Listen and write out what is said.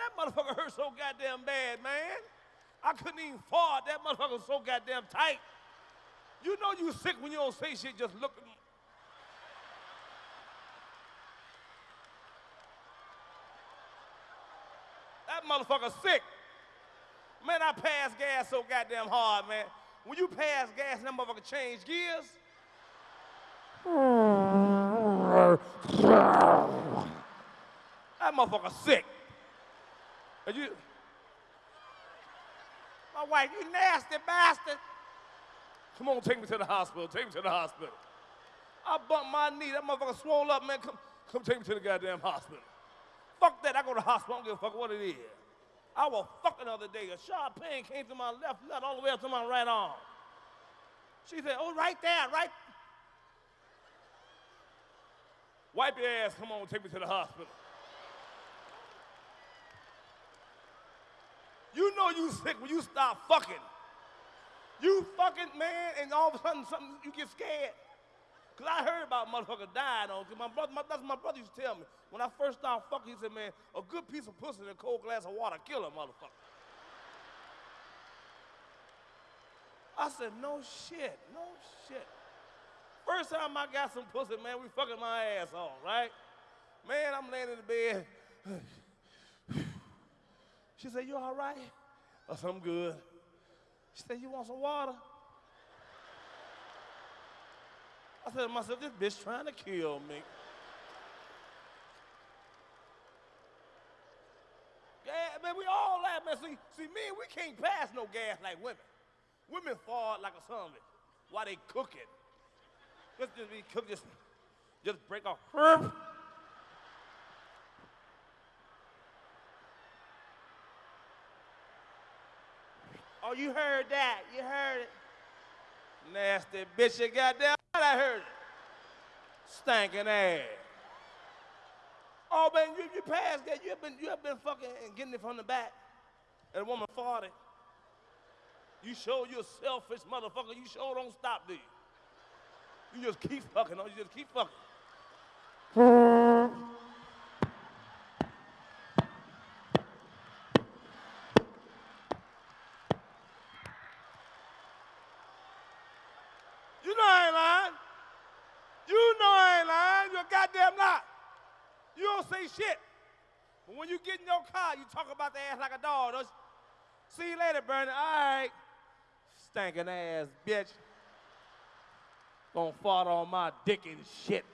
that motherfucker hurt so goddamn bad, man. I couldn't even fart. That motherfucker was so goddamn tight. You know you sick when you don't say shit, just look. at me. That motherfucker sick. Man, I pass gas so goddamn hard, man. When you pass gas, that motherfucker change gears. That motherfucker sick. And you, my wife, you nasty bastard. Come on, take me to the hospital. Take me to the hospital. I bumped my knee. That motherfucker swole up, man. Come, come take me to the goddamn hospital. Fuck that. I go to the hospital. I don't give a fuck what it is. I was fucking the other day. A sharp pain came to my left nut all the way up to my right arm. She said, oh, right there, right. Wipe your ass. Come on, take me to the hospital. You know you sick when you stop fucking. You fucking man, and all of a sudden something you get scared. Cause I heard about motherfucker dying on. Cause my brother, my, that's what my brother used to tell me. When I first started fucking, he said, man, a good piece of pussy and a cold glass of water kill a motherfucker. I said, no shit, no shit. First time I got some pussy, man, we fucking my ass off, right? Man, I'm laying in the bed. She said, you all right? I said, I'm good. She said, you want some water? I said to myself, this bitch trying to kill me. Yeah, man, we all laugh, man. See, see, me, we can't pass no gas like women. Women fall like a it while they cooking. Just, just be cook, just, just break off. Oh, you heard that. You heard it. Nasty bitch, you goddamn I heard it. Stinking ass. Oh, man, you, you passed that. You have been, you have been fucking and getting it from the back. And a woman farted. You show you're a selfish motherfucker. You sure don't stop, do you? You just keep fucking. No, you just keep fucking. You know I ain't lying. You know I ain't lying. You're goddamn lie. You don't say shit. But when you get in your car, you talk about the ass like a dog. Don't you? See you later, Bernie. All right. Stankin' ass bitch. Gonna fart on my dick and shit.